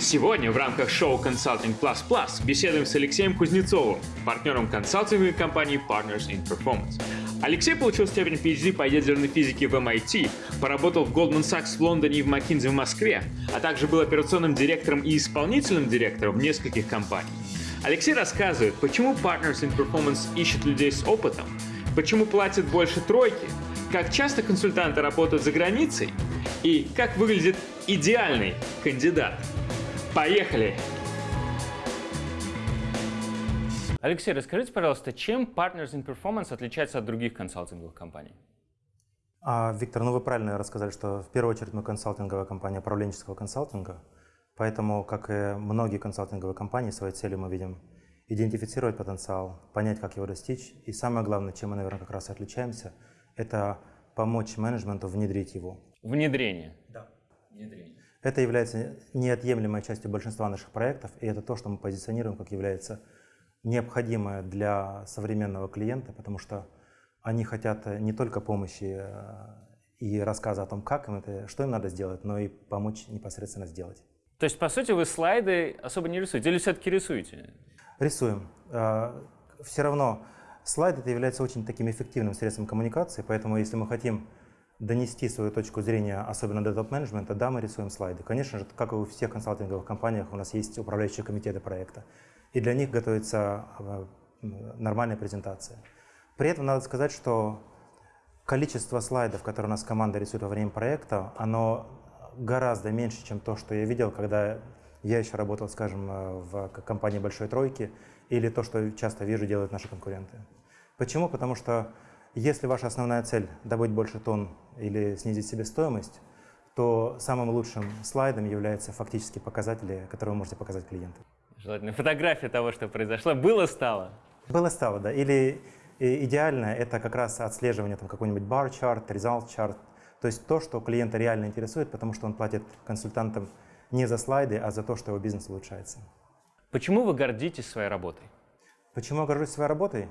Сегодня в рамках шоу Consulting Plus Plus беседуем с Алексеем Кузнецовым, партнером консалтинговой компании Partners in Performance. Алексей получил степень PhD по ядерной физике в MIT, поработал в Goldman Sachs в Лондоне и в McKinsey в Москве, а также был операционным директором и исполнительным директором нескольких компаний. Алексей рассказывает, почему Partners in Performance ищет людей с опытом, почему платят больше тройки, как часто консультанты работают за границей и как выглядит идеальный кандидат. Поехали! Алексей, расскажите, пожалуйста, чем Partners in Performance отличается от других консалтинговых компаний? А, Виктор, ну вы правильно рассказали, что в первую очередь мы консалтинговая компания управленческого консалтинга, поэтому, как и многие консалтинговые компании, своей целью мы видим идентифицировать потенциал, понять, как его достичь, и самое главное, чем мы, наверное, как раз и отличаемся, это помочь менеджменту внедрить его. Внедрение? Да. Внедрение. Это является неотъемлемой частью большинства наших проектов, и это то, что мы позиционируем как является необходимое для современного клиента, потому что они хотят не только помощи э, и рассказа о том, как им это, что им надо сделать, но и помочь непосредственно сделать. То есть, по сути, вы слайды особо не рисуете или все-таки рисуете? Рисуем. Э, Все равно слайд это является очень таким эффективным средством коммуникации, поэтому если мы хотим донести свою точку зрения, особенно до топ-менеджмента, да, мы рисуем слайды. Конечно же, как и у всех консалтинговых компаниях, у нас есть управляющие комитеты проекта, и для них готовится э, нормальная презентация. При этом надо сказать, что количество слайдов, которые у нас команда рисует во время проекта, оно гораздо меньше, чем то, что я видел, когда я еще работал, скажем, э, в компании «Большой тройки», или то, что часто вижу, делают наши конкуренты. Почему? Потому что если ваша основная цель – добыть больше тонн или снизить себестоимость, то самым лучшим слайдом являются фактические показатели, которые вы можете показать клиенту. Желательно фотография того, что произошло. Было, стало? Было, стало, да. Или идеально это как раз отслеживание там какой-нибудь result chart, то есть то, что клиента реально интересует, потому что он платит консультантам не за слайды, а за то, что его бизнес улучшается. Почему вы гордитесь своей работой? Почему я горжусь своей работой?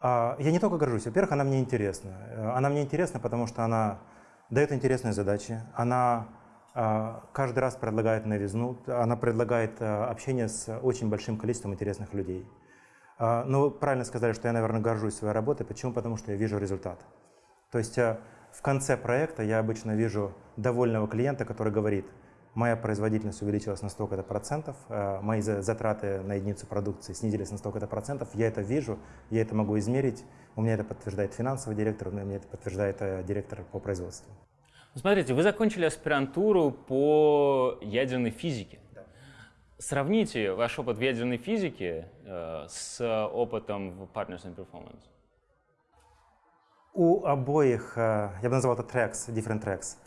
А, я не только горжусь. Во-первых, она мне интересна. Э, она мне интересна, потому что она дает интересные задачи. Она а, каждый раз предлагает новизну. Она предлагает э, общение с очень большим количеством интересных людей. А, Но ну, вы правильно сказали, что я, наверное, горжусь своей работой. Почему? Потому что я вижу результат. То есть э, в конце проекта я обычно вижу довольного клиента, который говорит – моя производительность увеличилась на столько-то процентов, э, мои затраты на единицу продукции снизились на столько-то процентов, я это вижу, я это могу измерить, у меня это подтверждает финансовый директор, у меня это подтверждает э, директор по производству. Смотрите, вы закончили аспирантуру по ядерной физике. Да. Сравните ваш опыт в ядерной физике э, с опытом в Partners in Performance. У обоих, э, я бы назвал это tracks, different tracks.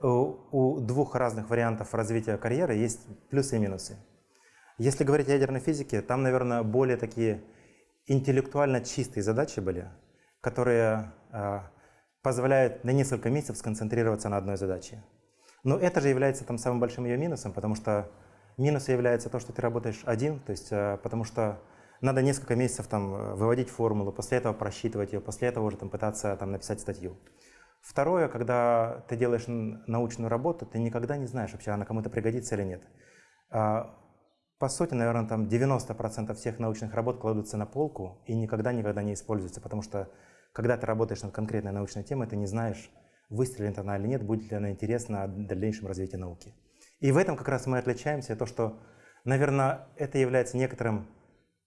У двух разных вариантов развития карьеры есть плюсы и минусы. Если говорить о ядерной физике, там, наверное, более такие интеллектуально чистые задачи были, которые э, позволяют на несколько месяцев сконцентрироваться на одной задаче. Но это же является там самым большим ее минусом, потому что минусом является то, что ты работаешь один, то есть э, потому что надо несколько месяцев там выводить формулу, после этого просчитывать ее, после этого уже там пытаться там написать статью. Второе, когда ты делаешь научную работу, ты никогда не знаешь, вообще она кому-то пригодится или нет. А, по сути, наверное, там 90% всех научных работ кладутся на полку и никогда-никогда не используются, потому что когда ты работаешь над конкретной научной темой, ты не знаешь, выстрелит она или нет, будет ли она интересна в дальнейшем развитии науки. И в этом как раз мы отличаемся, то, что, наверное, это является некоторым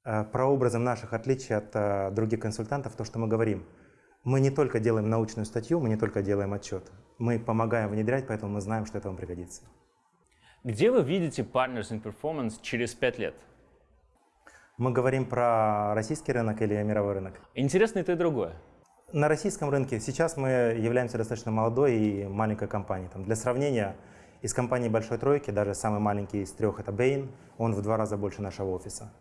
э, прообразом наших отличий от э, других консультантов, то, что мы говорим – мы не только делаем научную статью, мы не только делаем отчет. Мы помогаем внедрять, поэтому мы знаем, что это вам пригодится. Где вы видите Partners in Performance через пять лет? Мы говорим про российский рынок или мировой рынок? Интересно и то, и другое. На российском рынке сейчас мы являемся достаточно молодой и маленькой компанией. Там, для сравнения, из компании Большой Тройки, даже самый маленький из трех, это Bain, он в два раза больше нашего офиса.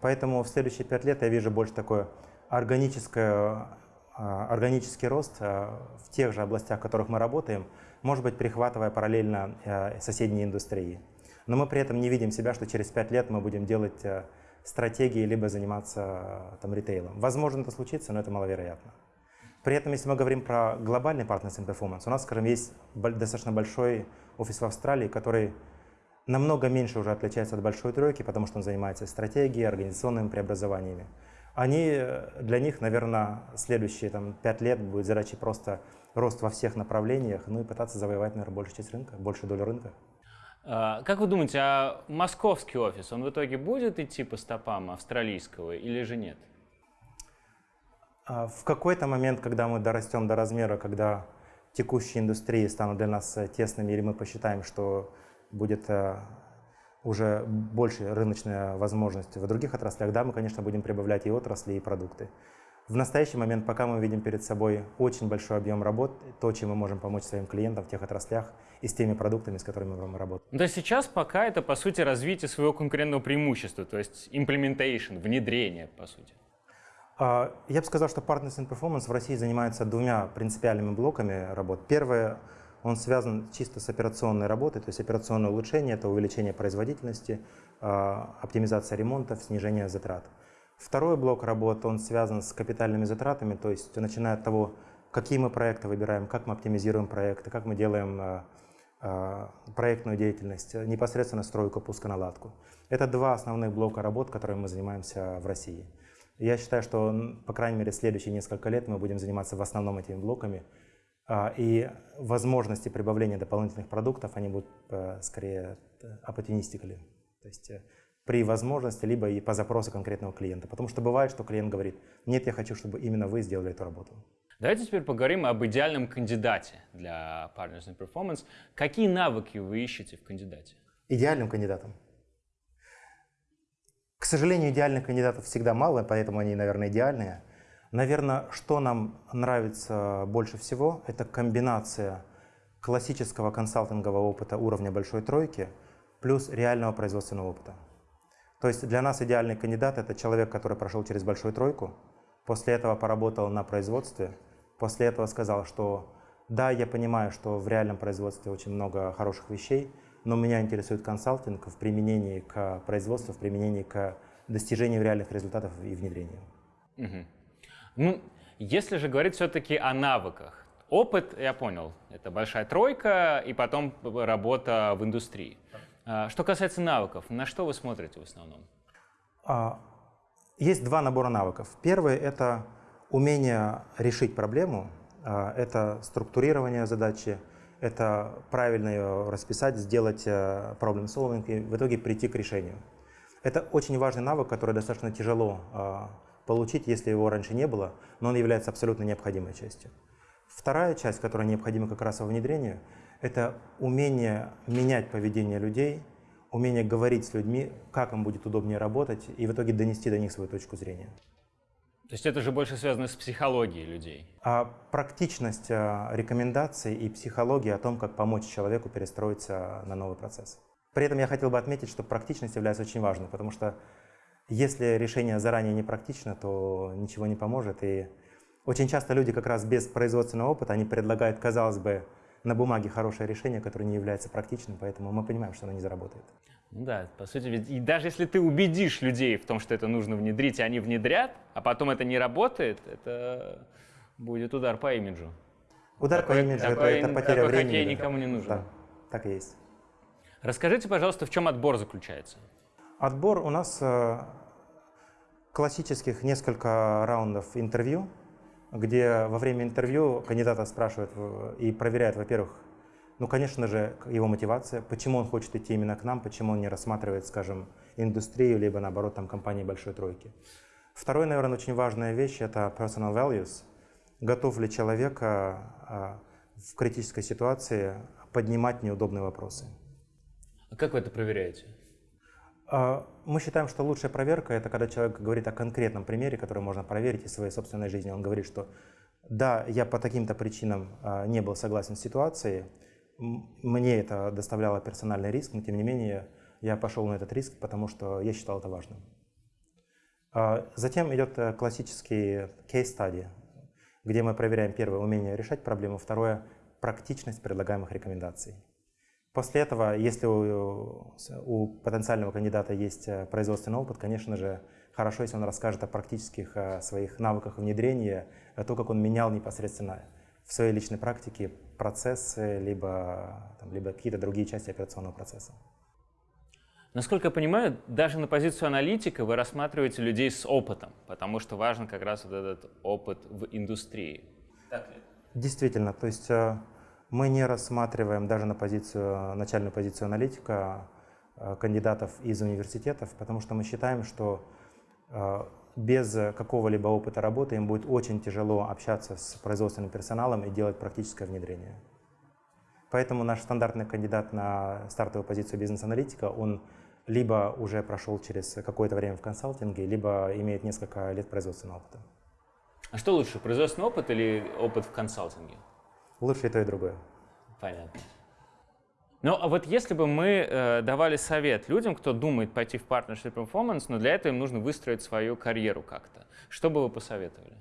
Поэтому в следующие пять лет я вижу больше такое органическое органический рост а, в тех же областях, в которых мы работаем, может быть, перехватывая параллельно а, соседние индустрии. Но мы при этом не видим себя, что через пять лет мы будем делать стратегии, либо заниматься там, ритейлом. Возможно, это случится, но это маловероятно. При этом, если мы говорим про глобальный Partners in у нас, скажем, есть достаточно большой офис в Австралии, который намного меньше уже отличается от большой тройки, потому что он занимается стратегией, организационными преобразованиями. Они, для них, наверное, следующие там, 5 лет будет задачей просто рост во всех направлениях, ну и пытаться завоевать, наверное, большую часть рынка, большую долю рынка. А, как вы думаете, а московский офис, он в итоге будет идти по стопам австралийского или же нет? А в какой-то момент, когда мы дорастем до размера, когда текущие индустрии станут для нас э, тесными, или мы посчитаем, что будет э, уже больше рыночная возможность в других отраслях, да, мы, конечно, будем прибавлять и отрасли, и продукты. В настоящий момент, пока мы видим перед собой очень большой объем работ, то, чем мы можем помочь своим клиентам в тех отраслях и с теми продуктами, с которыми мы работаем. Ну, то есть сейчас пока это, по сути, развитие своего конкурентного преимущества, то есть implementation, внедрение, по сути. А, я бы сказал, что Partners in Performance в России занимается двумя принципиальными блоками работ. Первое, он связан чисто с операционной работой, то есть операционное улучшение – это увеличение производительности, а, оптимизация ремонтов, снижение затрат. Второй блок работ, он связан с капитальными затратами, то есть начиная от того, какие мы проекты выбираем, как мы оптимизируем проекты, как мы делаем а, проектную деятельность, непосредственно стройку, пусконаладку. Это два основных блока работ, которыми мы занимаемся в России. Я считаю, что, по крайней мере, следующие несколько лет мы будем заниматься в основном этими блоками. А, и возможности прибавления дополнительных продуктов, они будут э, скорее opportunistically. То есть э, при возможности, либо и по запросу конкретного клиента. Потому что бывает, что клиент говорит, нет, я хочу, чтобы именно вы сделали эту работу. Давайте теперь поговорим об идеальном кандидате для Partners in Performance. Какие навыки вы ищете в кандидате? Идеальным кандидатом? К сожалению, идеальных кандидатов всегда мало, поэтому они, наверное, идеальные. Наверное, что нам нравится больше всего, это комбинация классического консалтингового опыта уровня большой тройки плюс реального производственного опыта. То есть для нас идеальный кандидат – это человек, который прошел через большую тройку, после этого поработал на производстве, после этого сказал, что да, я понимаю, что в реальном производстве очень много хороших вещей, но меня интересует консалтинг в применении к производству, в применении к достижению реальных результатов и внедрению. Угу. Ну, если же говорить все-таки о навыках, опыт, я понял, это большая тройка и потом работа в индустрии. А, что касается навыков, на что вы смотрите в основном? А, есть два набора навыков. Первый – это умение решить проблему, а, это структурирование задачи, это правильно ее расписать, сделать э, problem solving и в итоге прийти к решению. Это очень важный навык, который достаточно тяжело получить, если его раньше не было, но он является абсолютно необходимой частью. Вторая часть, которая необходима как раз во внедрении, это умение менять поведение людей, умение говорить с людьми, как им будет удобнее работать, и в итоге донести до них свою точку зрения. То есть это же больше связано с психологией людей? А практичность а, рекомендаций и психология о том, как помочь человеку перестроиться на новый процесс. При этом я хотел бы отметить, что практичность является очень важной, потому что если решение заранее не практично, то ничего не поможет. И очень часто люди как раз без производственного опыта, они предлагают, казалось бы, на бумаге хорошее решение, которое не является практичным, поэтому мы понимаем, что оно не заработает. Ну да, по сути, ведь и даже если ты убедишь людей в том, что это нужно внедрить, и они внедрят, а потом это не работает, это будет удар по имиджу. Удар такой, по имиджу такой, это, это потеря такой времени. Хоккей никому не нужен. Да, так и есть. Расскажите, пожалуйста, в чем отбор заключается? Отбор у нас э, классических несколько раундов интервью, где во время интервью кандидата спрашивают и проверяют, во-первых, ну, конечно же, его мотивация, почему он хочет идти именно к нам, почему он не рассматривает, скажем, индустрию, либо, наоборот, там, компании большой тройки. Второй, наверное, очень важная вещь – это personal values. Готов ли человек а, в критической ситуации поднимать неудобные вопросы. А как вы это проверяете? А, мы считаем, что лучшая проверка – это когда человек говорит о конкретном примере, который можно проверить из своей собственной жизни. Он говорит, что да, я по таким-то причинам а, не был согласен с ситуацией, мне это доставляло персональный риск, но тем не менее я пошел на этот риск, потому что я считал это важным. А, затем идет э, классический case study, где мы проверяем первое умение решать проблему, второе практичность предлагаемых рекомендаций. После этого, если у, у потенциального кандидата есть э, производственный опыт, конечно же, хорошо, если он расскажет о практических о своих навыках внедрения, о том, как он менял непосредственно в своей личной практике процессы, либо, там, либо какие-то другие части операционного процесса. Насколько я понимаю, даже на позицию аналитика вы рассматриваете людей с опытом, потому что важен как раз вот этот опыт в индустрии. Так ли? Действительно, то есть э, мы не рассматриваем даже на позицию, начальную позицию аналитика э, кандидатов из университетов, потому что мы считаем, что э, без какого-либо опыта работы им будет очень тяжело общаться с производственным персоналом и делать практическое внедрение. Поэтому наш стандартный кандидат на стартовую позицию бизнес-аналитика, он либо уже прошел через какое-то время в консалтинге, либо имеет несколько лет производственного опыта. А что лучше, производственный опыт или опыт в консалтинге? Лучше и то, и другое. Понятно. Ну, а вот если бы мы э, давали совет людям, кто думает пойти в Partnership Performance, но для этого им нужно выстроить свою карьеру как-то, что бы вы посоветовали?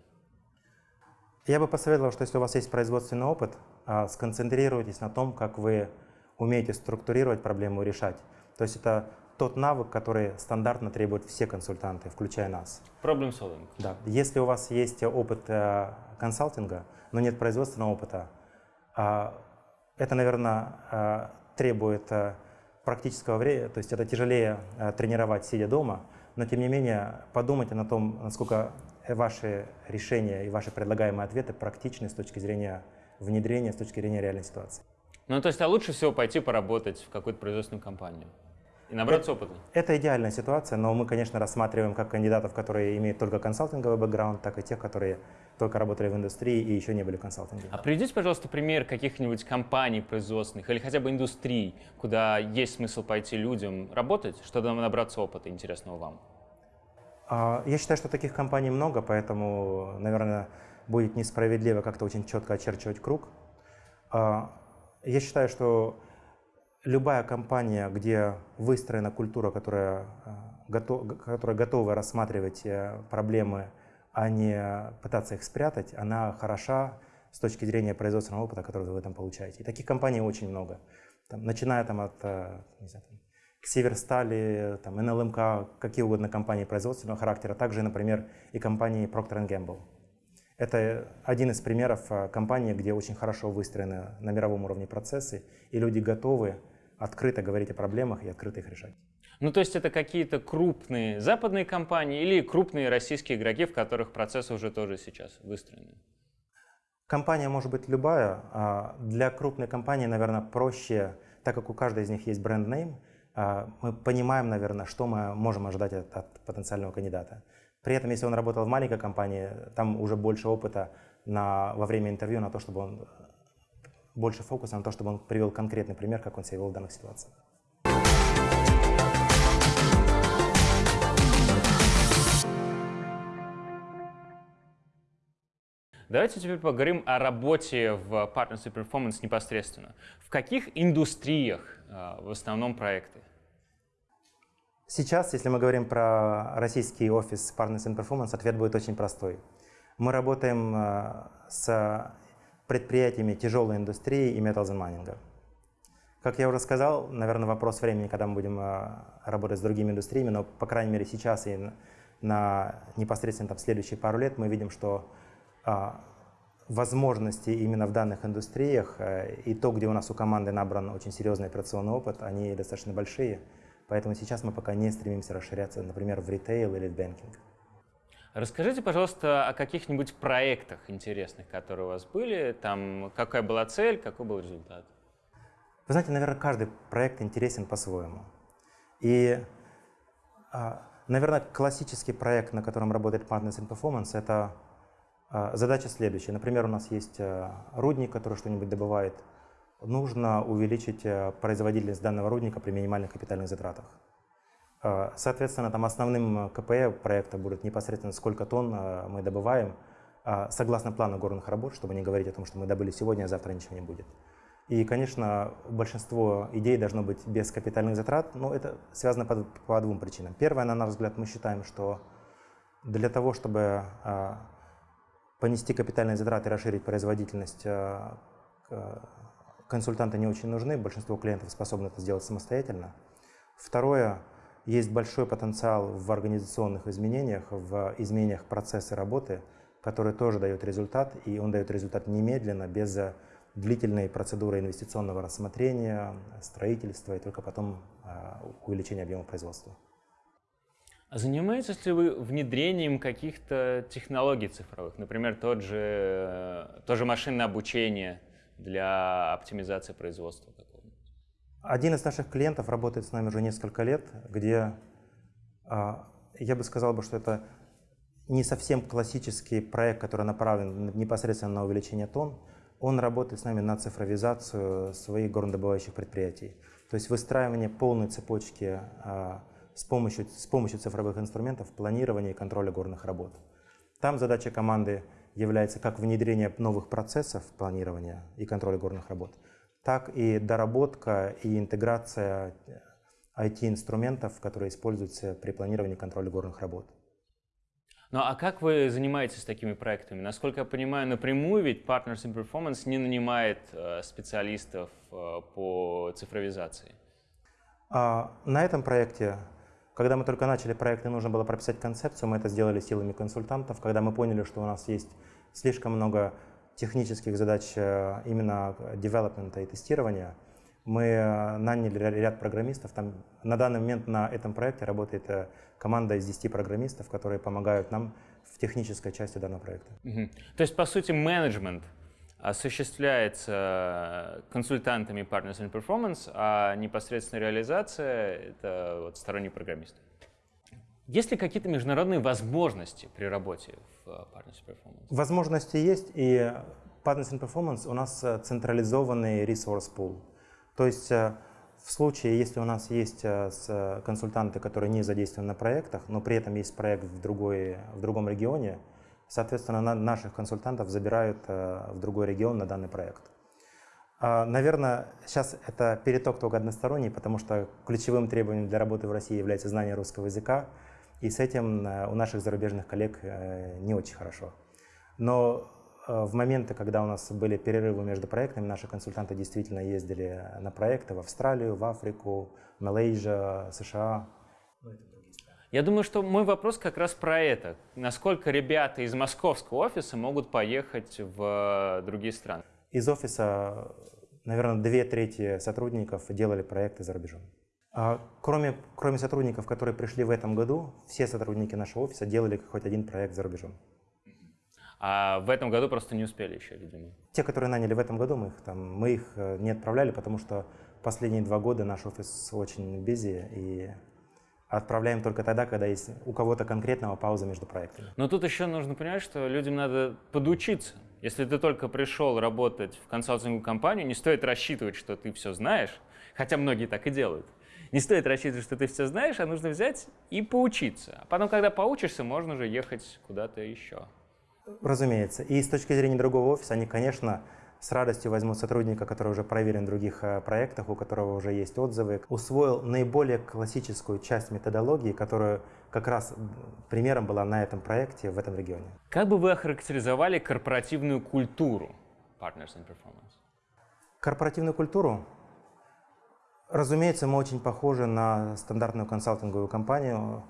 Я бы посоветовал, что если у вас есть производственный опыт, э, сконцентрируйтесь на том, как вы умеете структурировать проблему и решать. То есть это тот навык, который стандартно требуют все консультанты, включая нас. Problem solving. Да. Если у вас есть опыт э, консалтинга, но нет производственного опыта, это, наверное, э, требует э, практического времени, то есть это тяжелее э, тренировать, сидя дома, но тем не менее подумайте на том, насколько ваши решения и ваши предлагаемые ответы практичны с точки зрения внедрения, с точки зрения реальной ситуации. Ну, то есть, а лучше всего пойти поработать в какую-то производственную компанию и набраться опыта? Это идеальная ситуация, но мы, конечно, рассматриваем как кандидатов, которые имеют только консалтинговый бэкграунд, так и тех, которые только работали в индустрии и еще не были в консалтинге. А приведите, пожалуйста, пример каких-нибудь компаний производственных или хотя бы индустрий, куда есть смысл пойти людям работать, чтобы набраться опыта интересного вам. А, я считаю, что таких компаний много, поэтому, наверное, будет несправедливо как-то очень четко очерчивать круг. А, я считаю, что любая компания, где выстроена культура, которая, а, готов, которая готова рассматривать э, проблемы а не пытаться их спрятать, она хороша с точки зрения производственного опыта, который вы этом получаете. И таких компаний очень много. Там, начиная там, от э, не знаю, там, Северстали, там, НЛМК, какие угодно компании производственного характера, также, например, и компании Procter Gamble. Это один из примеров э, компании, где очень хорошо выстроены на мировом уровне процессы, и люди готовы открыто говорить о проблемах и открыто их решать. Ну, то есть это какие-то крупные западные компании или крупные российские игроки, в которых процессы уже тоже сейчас выстроены? Компания может быть любая. А для крупной компании, наверное, проще, так как у каждой из них есть бренд-нейм, а, мы понимаем, наверное, что мы можем ожидать от, от потенциального кандидата. При этом, если он работал в маленькой компании, там уже больше опыта на, во время интервью на то, чтобы он больше фокуса на то, чтобы он привел конкретный пример, как он себя вел в данных ситуациях. Давайте теперь поговорим о работе в Partnership Performance непосредственно. В каких индустриях э, в основном проекты? Сейчас, если мы говорим про российский офис Partners in Performance, ответ будет очень простой. Мы работаем э, с предприятиями тяжелой индустрии и metals mining. Как я уже сказал, наверное, вопрос времени, когда мы будем э, работать с другими индустриями, но, по крайней мере, сейчас и на непосредственно там, следующие пару лет мы видим, что а, возможности именно в данных индустриях э, и то, где у нас у команды набран очень серьезный операционный опыт, они достаточно большие. Поэтому сейчас мы пока не стремимся расширяться, например, в ритейл или в банкинг. Расскажите, пожалуйста, о каких-нибудь проектах интересных, которые у вас были. Там какая была цель, какой был результат? Вы знаете, наверное, каждый проект интересен по-своему. И, а, наверное, классический проект, на котором работает Partners in Performance, это а, задача следующая. Например, у нас есть э, рудник, который что-нибудь добывает. Нужно увеличить э, производительность данного рудника при минимальных капитальных затратах. А, соответственно, там основным КПЭ проекта будет непосредственно сколько тонн э, мы добываем, а, согласно плану горных работ, чтобы не говорить о том, что мы добыли сегодня, а завтра ничего не будет. И, конечно, большинство идей должно быть без капитальных затрат, но это связано по, по двум причинам. Первое, на наш взгляд, мы считаем, что для того, чтобы понести капитальные затраты расширить производительность э, консультанты не очень нужны, большинство клиентов способны это сделать самостоятельно. Второе, есть большой потенциал в организационных изменениях, в изменениях процесса работы, который тоже дает результат, и он дает результат немедленно, без длительной процедурой инвестиционного рассмотрения, строительства и только потом а, увеличения объема производства. А занимаетесь ли вы внедрением каких-то технологий цифровых, например, тот же, то же машинное обучение для оптимизации производства? Один из наших клиентов работает с нами уже несколько лет, где а, я бы сказал, бы, что это не совсем классический проект, который направлен непосредственно на увеличение тонн. Он работает с нами на цифровизацию своих горнодобывающих предприятий. То есть выстраивание полной цепочки а, с помощью, с помощью цифровых инструментов планирования и контроля горных работ. Там задача команды является как внедрение новых процессов планирования и контроля горных работ, так и доработка и интеграция IT-инструментов, которые используются при планировании и контроле горных работ. Ну а как вы занимаетесь такими проектами? Насколько я понимаю, напрямую ведь Partners in Performance не нанимает э, специалистов э, по цифровизации. А, на этом проекте, когда мы только начали проект и нужно было прописать концепцию, мы это сделали силами консультантов. Когда мы поняли, что у нас есть слишком много технических задач э, именно девелопмента и тестирования, мы э, наняли ряд программистов. Там, на данный момент на этом проекте работает э, команда из 10 программистов, которые помогают нам в технической части данного проекта. Угу. То есть, по сути, менеджмент осуществляется консультантами Partners in Performance, а непосредственно реализация — это вот сторонние программисты. Есть ли какие-то международные возможности при работе в Partners in Performance? Возможности есть, и Partners in Performance у нас централизованный resource pool. То есть э, в случае, если у нас есть э, консультанты, которые не задействованы на проектах, но при этом есть проект в, другой, в другом регионе, соответственно, на, наших консультантов забирают э, в другой регион на данный проект. А, наверное, сейчас это переток только односторонний, потому что ключевым требованием для работы в России является знание русского языка, и с этим у наших зарубежных коллег не очень хорошо. Но Э, в моменты, когда у нас были перерывы между проектами, наши консультанты действительно ездили на проекты в Австралию, в Африку, Малайзия, США. Я думаю, что мой вопрос как раз про это. Насколько ребята из московского офиса могут поехать в другие страны? Из офиса, наверное, две трети сотрудников делали проекты за рубежом. А кроме, кроме сотрудников, которые пришли в этом году, все сотрудники нашего офиса делали хоть один проект за рубежом. А в этом году просто не успели еще, видимо. Те, которые наняли в этом году, мы их, там, мы их э, не отправляли, потому что последние два года наш офис очень busy, и отправляем только тогда, когда есть у кого-то конкретного пауза между проектами. Но тут еще нужно понимать, что людям надо подучиться. Если ты только пришел работать в консалтинговую компанию, не стоит рассчитывать, что ты все знаешь, хотя многие так и делают. Не стоит рассчитывать, что ты все знаешь, а нужно взять и поучиться. А потом, когда поучишься, можно уже ехать куда-то еще. Разумеется. И с точки зрения другого офиса, они, конечно, с радостью возьмут сотрудника, который уже проверен в других э, проектах, у которого уже есть отзывы, усвоил наиболее классическую часть методологии, которая как раз примером была на этом проекте в этом регионе. Как бы вы охарактеризовали корпоративную культуру Partners in Performance? Корпоративную культуру? Разумеется, мы очень похожи на стандартную консалтинговую компанию,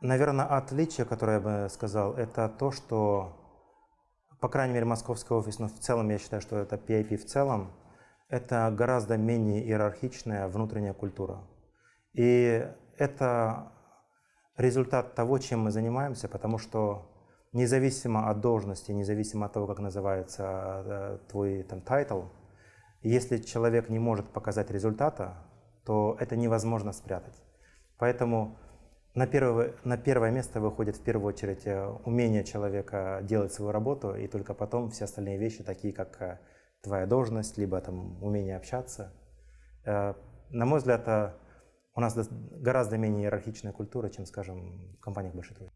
Наверное, отличие, которое я бы сказал, это то, что, по крайней мере, московский офис, но в целом я считаю, что это PIP в целом, это гораздо менее иерархичная внутренняя культура. И это результат того, чем мы занимаемся, потому что независимо от должности, независимо от того, как называется э, твой там title, если человек не может показать результата, то это невозможно спрятать. Поэтому на первое, на первое место выходит в первую очередь э, умение человека делать свою работу, и только потом все остальные вещи, такие как э, твоя должность, либо там умение общаться. Э, на мой взгляд, у нас гораздо менее иерархичная культура, чем, скажем, в компаниях большой тройки.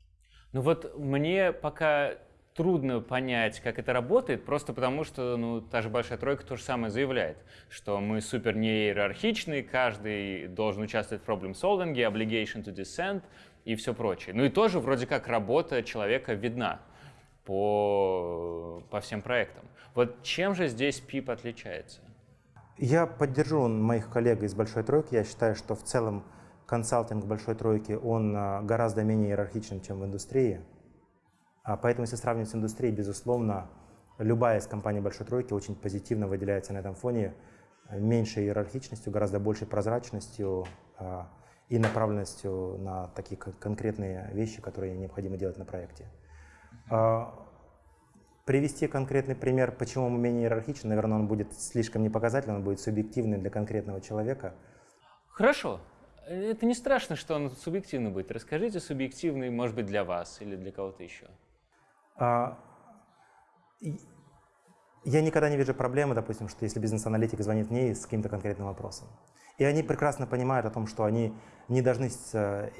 Ну вот мне пока трудно понять, как это работает, просто потому что ну, та же Большая Тройка то же самое заявляет, что мы супер не иерархичны, каждый должен участвовать в проблем-солвинге, obligation to dissent и все прочее. Ну и тоже вроде как работа человека видна по, по всем проектам. Вот чем же здесь PIP отличается? Я поддержу моих коллег из Большой Тройки. Я считаю, что в целом консалтинг Большой Тройки, он а, гораздо менее иерархичен, чем в индустрии. А поэтому, если сравнивать с индустрией, безусловно, любая из компаний Большой Тройки очень позитивно выделяется на этом фоне меньшей иерархичностью, гораздо большей прозрачностью а, и направленностью на такие конкретные вещи, которые необходимо делать на проекте. А, привести конкретный пример, почему мы менее иерархичны, наверное, он будет слишком непоказательным, он будет субъективным для конкретного человека. Хорошо. Это не страшно, что он субъективный будет. Расскажите субъективный, может быть, для вас или для кого-то еще. А, я никогда не вижу проблемы, допустим, что если бизнес-аналитик звонит мне с каким-то конкретным вопросом. И они прекрасно понимают о том, что они не должны, с,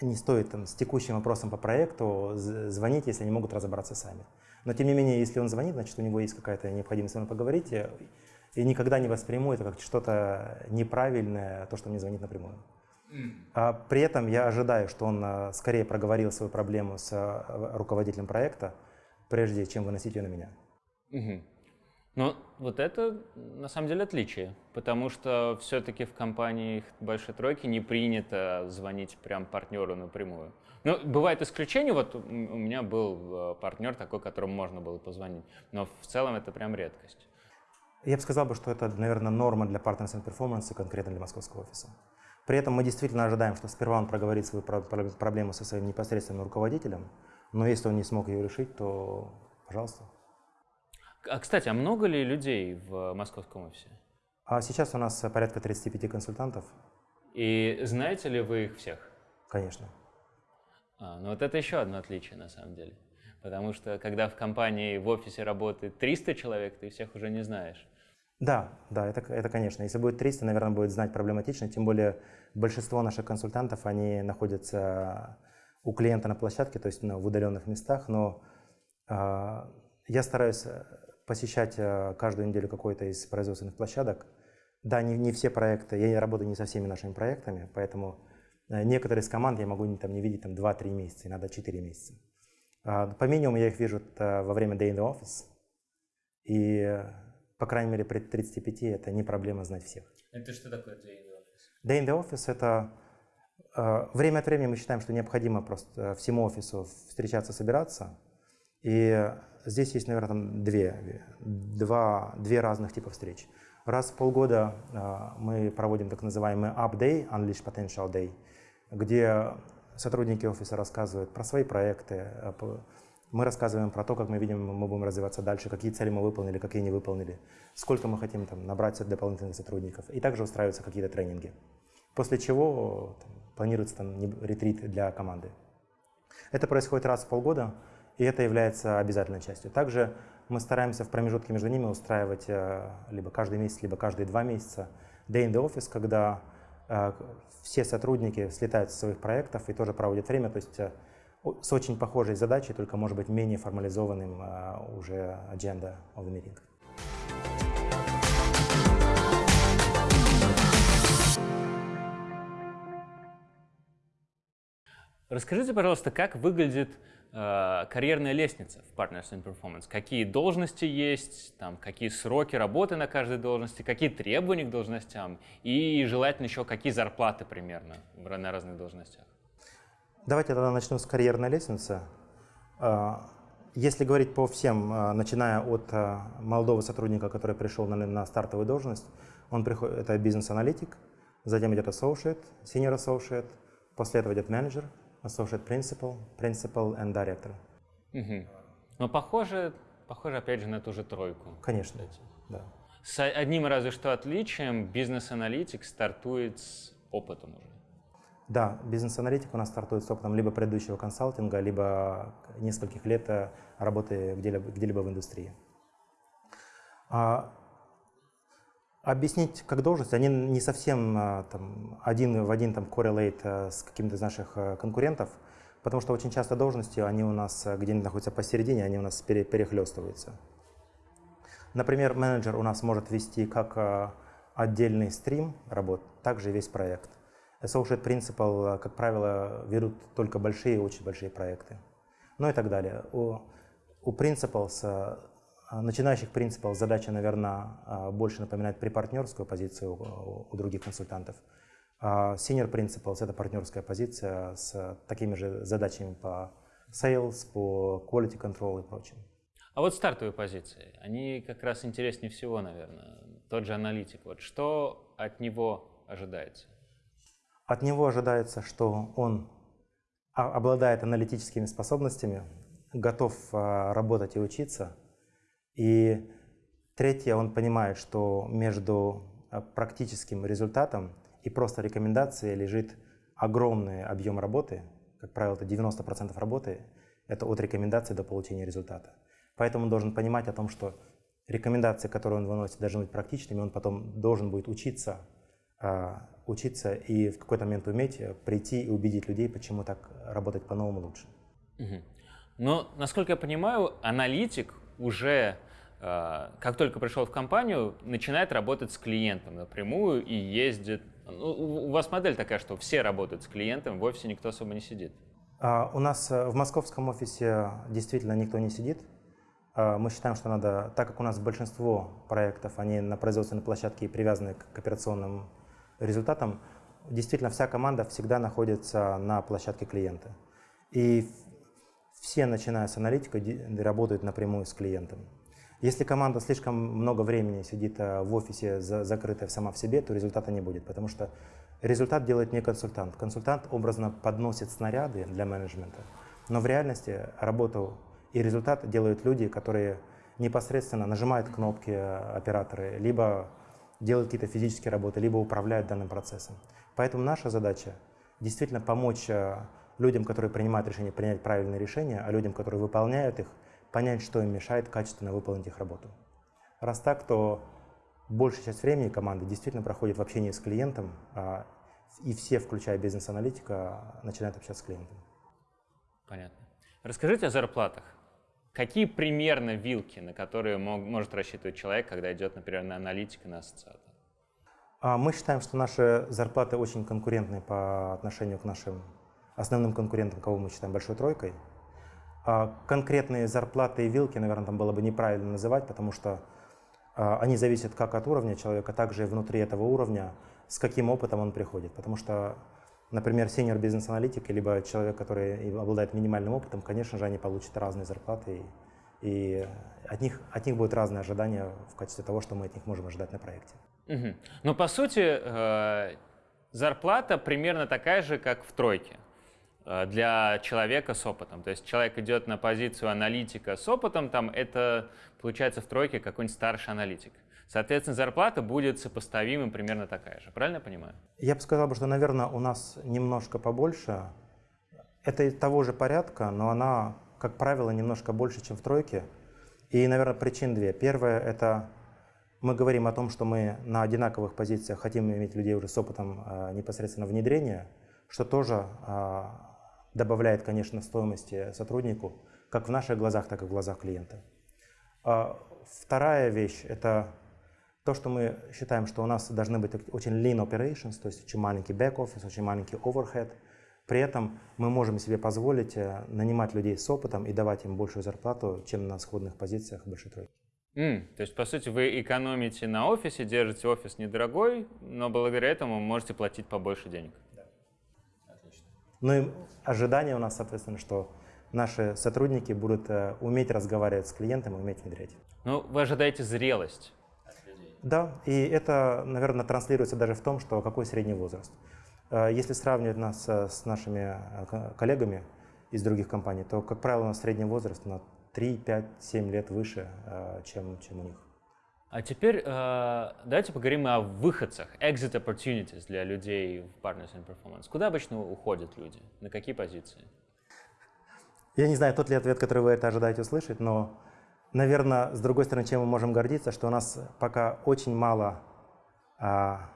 не стоит там, с текущим вопросом по проекту звонить, если они могут разобраться сами. Но тем не менее, если он звонит, значит у него есть какая-то необходимость с вами поговорить, и, и никогда не восприму это как что-то неправильное, то, что мне звонит напрямую. А при этом я ожидаю, что он а, скорее проговорил свою проблему с руководителем проекта, прежде чем выносить ее на меня. Угу. Но вот это на самом деле отличие, потому что все-таки в компании большой тройки не принято звонить прям партнеру напрямую. Ну, бывают исключения, вот у меня был э, партнер такой, которому можно было позвонить, но в целом это прям редкость. Я бы сказал, что это, наверное, норма для Partners and Performance, конкретно для московского офиса. При этом мы действительно ожидаем, что сперва он проговорит свою проблему со своим непосредственным руководителем, но если он не смог ее решить, то пожалуйста. А, кстати, а много ли людей в московском офисе? А сейчас у нас порядка 35 консультантов. И знаете ли вы их всех? Конечно. А, ну вот это еще одно отличие на самом деле. Потому что когда в компании в офисе работает 300 человек, ты всех уже не знаешь. Да, да, это, это конечно. Если будет 300, наверное, будет знать проблематично. Тем более большинство наших консультантов, они находятся у клиента на площадке, то есть ну, в удаленных местах. Но э, я стараюсь посещать э, каждую неделю какой-то из производственных площадок. Да, не, не все проекты, я работаю не со всеми нашими проектами, поэтому э, некоторые из команд я могу там, не видеть там 2-3 месяца, иногда 4 месяца. А, по минимуму я их вижу э, во время Day in the Office, и, по крайней мере, при 35 это не проблема знать всех. Это что такое Day in the Office? Day in the Office — это время от времени мы считаем, что необходимо просто всему офису встречаться, собираться, и здесь есть, наверное, там две, два, две разных типа встреч. Раз в полгода э, мы проводим так называемый Up Unleash Potential Day, где сотрудники офиса рассказывают про свои проекты, э, мы рассказываем про то, как мы видим, мы будем развиваться дальше, какие цели мы выполнили, какие не выполнили, сколько мы хотим там, набрать дополнительных сотрудников. И также устраиваются какие-то тренинги. После чего там, планируется там, ретрит для команды. Это происходит раз в полгода и это является обязательной частью. Также мы стараемся в промежутке между ними устраивать э, либо каждый месяц, либо каждые два месяца day in the office, когда э, все сотрудники слетают со своих проектов и тоже проводят время, то есть э, с очень похожей задачей, только, может быть, менее формализованным уже agenda of the meeting. Расскажите, пожалуйста, как выглядит Э, карьерная лестница в Partners in Performance? Какие должности есть, там, какие сроки работы на каждой должности, какие требования к должностям и желательно еще какие зарплаты примерно на разных должностях? Давайте тогда начнем с карьерной лестницы. Э, если говорить по всем, э, начиная от молодого сотрудника, который пришел на, на стартовую должность, он приходит, это бизнес-аналитик, затем идет associate, senior associate, после этого идет менеджер, associate principal, principal and director. Угу. Но похоже, похоже, опять же, на ту же тройку. Конечно, да. С одним разве что отличием, бизнес-аналитик стартует с опытом уже. Да, бизнес-аналитик у нас стартует с опытом либо предыдущего консалтинга, либо нескольких лет э, работы где-либо, где-либо в индустрии. Объяснить как должность, они не совсем а, там, один в один там, correlate а, с каким-то из наших а, конкурентов, потому что очень часто должности, они у нас где-нибудь находятся посередине, они у нас перехлестываются. Например, менеджер у нас может вести как отдельный стрим работ, также весь проект. Associate Principal, как правило, ведут только большие, очень большие проекты. Ну и так далее. У, у Principals начинающих принципов задача, наверное, а, больше напоминает припартнерскую позицию у других консультантов. А senior Principles — это партнерская позиция с такими же задачами по sales, по quality control и прочим. А вот стартовые позиции, они как раз интереснее всего, наверное. Тот же аналитик. Вот что от него ожидается? От него ожидается, что он обладает аналитическими способностями, готов а, работать и учиться. И третье, он понимает, что между а, практическим результатом и просто рекомендацией лежит огромный объем работы. Как правило, это 90% работы. Это от рекомендации до получения результата. Поэтому он должен понимать о том, что рекомендации, которые он выносит, должны быть практичными. Он потом должен будет учиться, а, учиться и в какой-то момент уметь прийти и убедить людей, почему так работать по-новому лучше. Но, насколько я понимаю, аналитик уже, э, как только пришел в компанию, начинает работать с клиентом напрямую и ездит. Ну, у вас модель такая, что все работают с клиентом, в офисе никто особо не сидит. А, у нас э, в московском офисе действительно никто не сидит. А, мы считаем, что надо, так как у нас большинство проектов, они на производственной площадке и привязаны к операционным результатам, действительно вся команда всегда находится на площадке клиента. И все, начиная с аналитика, работают напрямую с клиентом. Если команда слишком много времени сидит э, в офисе, закрытая сама в себе, то результата не будет, потому что результат делает не консультант. Консультант образно подносит снаряды для менеджмента, но в реальности работу и результат делают люди, которые непосредственно нажимают кнопки э, операторы, либо делают какие-то физические работы, либо управляют данным процессом. Поэтому наша задача действительно помочь э, людям, которые принимают решение, принять правильные решения, а людям, которые выполняют их, понять, что им мешает качественно выполнить их работу. Раз так, то большая часть времени команды действительно проходит в общении с клиентом, а, и все, включая бизнес-аналитика, начинают общаться с клиентом. Понятно. Расскажите о зарплатах. Какие примерно вилки, на которые мог, может рассчитывать человек, когда идет, например, на аналитика, на ассоциата? А, мы считаем, что наши зарплаты очень конкурентны по отношению к нашим основным конкурентом, кого мы считаем большой тройкой. А конкретные зарплаты и вилки, наверное, там было бы неправильно называть, потому что а, они зависят как от уровня человека, так же и внутри этого уровня, с каким опытом он приходит. Потому что, например, сеньор бизнес-аналитик, либо человек, который обладает минимальным опытом, конечно же, они получат разные зарплаты, и, и от, них, от них будут разные ожидания в качестве того, что мы от них можем ожидать на проекте. Угу. Но по сути, э, зарплата примерно такая же, как в тройке. Э, для человека с опытом. То есть человек идет на позицию аналитика с опытом, там это получается в тройке какой-нибудь старший аналитик. Соответственно, зарплата будет сопоставима примерно такая же. Правильно я понимаю? Я бы сказал, что, наверное, у нас немножко побольше. Это того же порядка, но она, как правило, немножко больше, чем в тройке. И, наверное, причин две. Первое – это мы говорим о том, что мы на одинаковых позициях хотим иметь людей уже с опытом э, непосредственно внедрения, что тоже э, добавляет, конечно, стоимости сотруднику, как в наших глазах, так и в глазах клиента. А вторая вещь – это то, что мы считаем, что у нас должны быть очень lean operations, то есть очень маленький back-office, очень маленький overhead. При этом мы можем себе позволить э, нанимать людей с опытом и давать им большую зарплату, чем на сходных позициях большой тройки. Mm, то есть, по сути, вы экономите на офисе, держите офис недорогой, но благодаря этому можете платить побольше денег. Ну и ожидание у нас, соответственно, что наши сотрудники будут э, уметь разговаривать с клиентом и уметь внедрять. Ну, вы ожидаете зрелость Да, и это, наверное, транслируется даже в том, что какой средний возраст. Э, если сравнивать нас э, с нашими коллегами из других компаний, то, как правило, у нас средний возраст на 3, 5, 7 лет выше, чем, чем у них. А теперь э, давайте поговорим о выходцах, exit opportunities для людей в Partners in Performance. Куда обычно уходят люди? На какие позиции? Я не знаю, тот ли ответ, который вы это ожидаете услышать, но, наверное, с другой стороны, чем мы можем гордиться, что у нас пока очень мало а,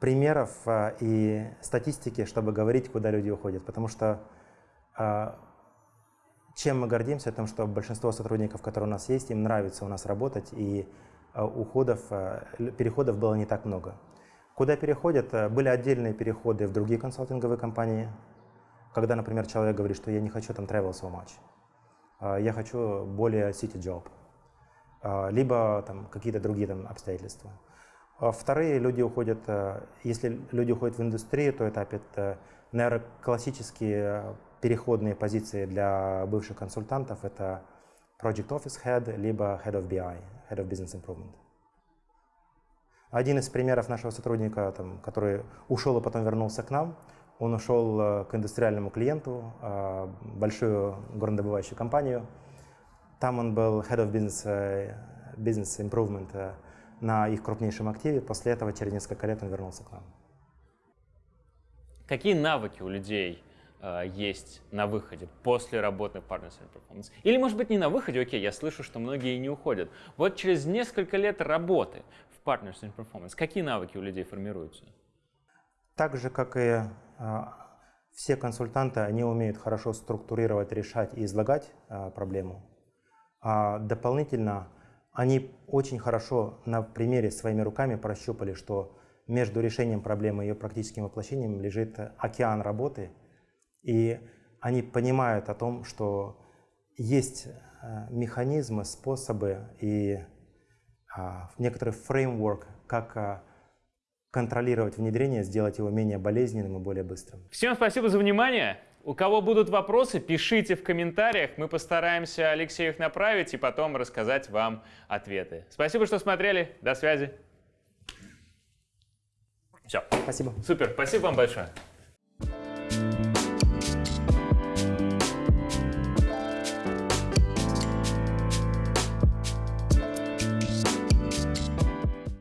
примеров а, и статистики, чтобы говорить, куда люди уходят. Потому что а, чем мы гордимся, тем, что большинство сотрудников, которые у нас есть, им нравится у нас работать, и Э, уходов, э, переходов было не так много. Куда переходят? Э, были отдельные переходы в другие консалтинговые компании, когда, например, человек говорит, что я не хочу там travel so much, я хочу более city job, либо там какие-то другие там обстоятельства. Вторые люди уходят, если люди уходят в индустрию, то это опять, наверное, классические переходные позиции для бывших консультантов. Это Project Office Head, либо Head of BI, Head of Business Improvement. Один из примеров нашего сотрудника, там, который ушел и потом вернулся к нам, он ушел э, к индустриальному клиенту, э, большую горнодобывающую компанию. Там он был Head of Business, э, business Improvement на их крупнейшем активе. После этого через несколько лет он вернулся к нам. Какие навыки у людей э, есть на выходе после работы в Partners in Performance? Или, может быть, не на выходе, окей, я слышу, что многие не уходят. Вот через несколько лет работы в Partners in Performance, какие навыки у людей формируются? Так же, как и э, все консультанты, они умеют хорошо структурировать, решать и излагать э, проблему. А дополнительно они очень хорошо на примере своими руками прощупали, что между решением проблемы и ее практическим воплощением лежит океан работы, и они понимают о том, что есть э, механизмы, способы и а, некоторый фреймворк, как а, контролировать внедрение, сделать его менее болезненным и более быстрым. Всем спасибо за внимание. У кого будут вопросы, пишите в комментариях. Мы постараемся Алексею их направить и потом рассказать вам ответы. Спасибо, что смотрели. До связи. Все. Спасибо. Супер. Спасибо вам большое.